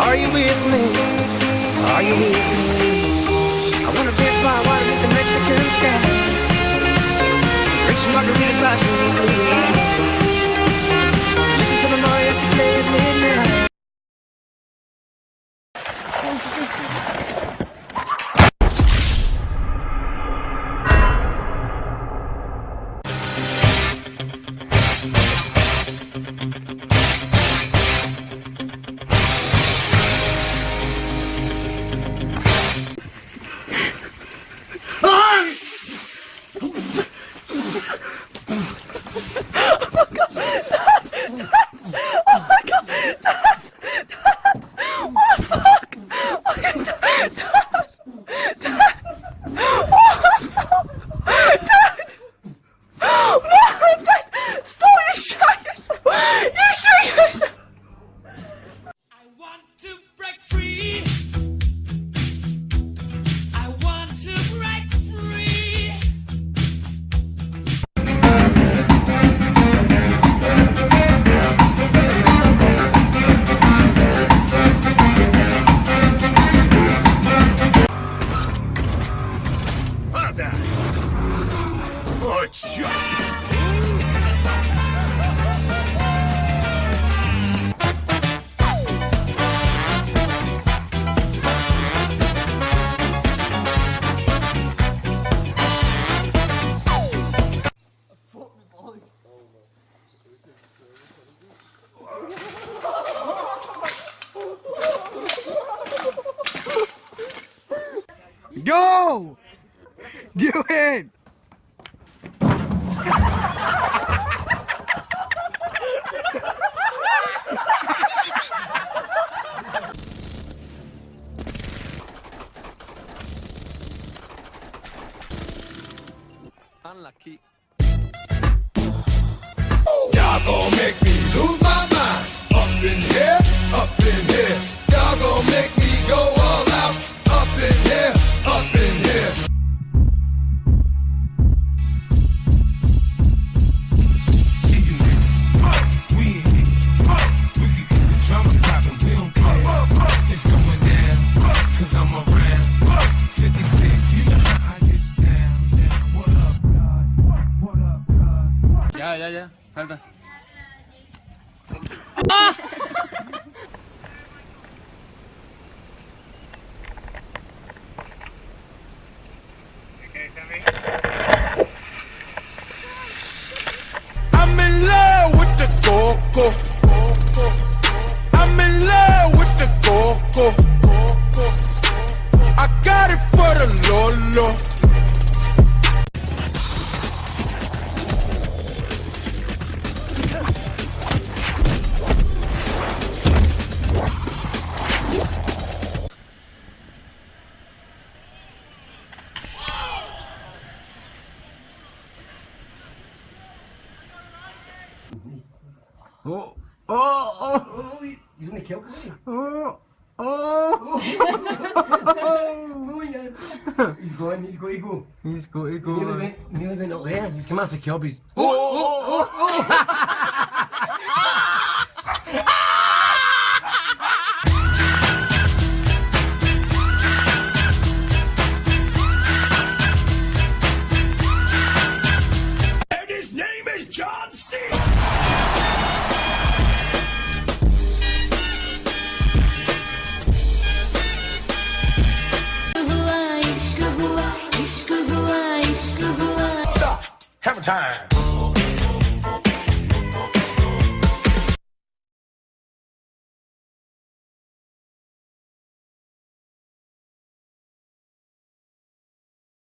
Are you with me? Are you with me? I wanna dance by water with the Mexican sky. Drink some margaritas by. Listen to the mariachi play at midnight. Headshot! Go! Do it! fan lucky ya. I'm in love with the coco. I'm in love with the coco. I got it for the Lolo. Oh, oh, oh, He's gonna kill me. oh, oh. oh, He's going, he's going, go. He's got to Nearly go. went, nearly went up there. He's come after kill, he's. Oh, oh, oh, oh. oh. Time.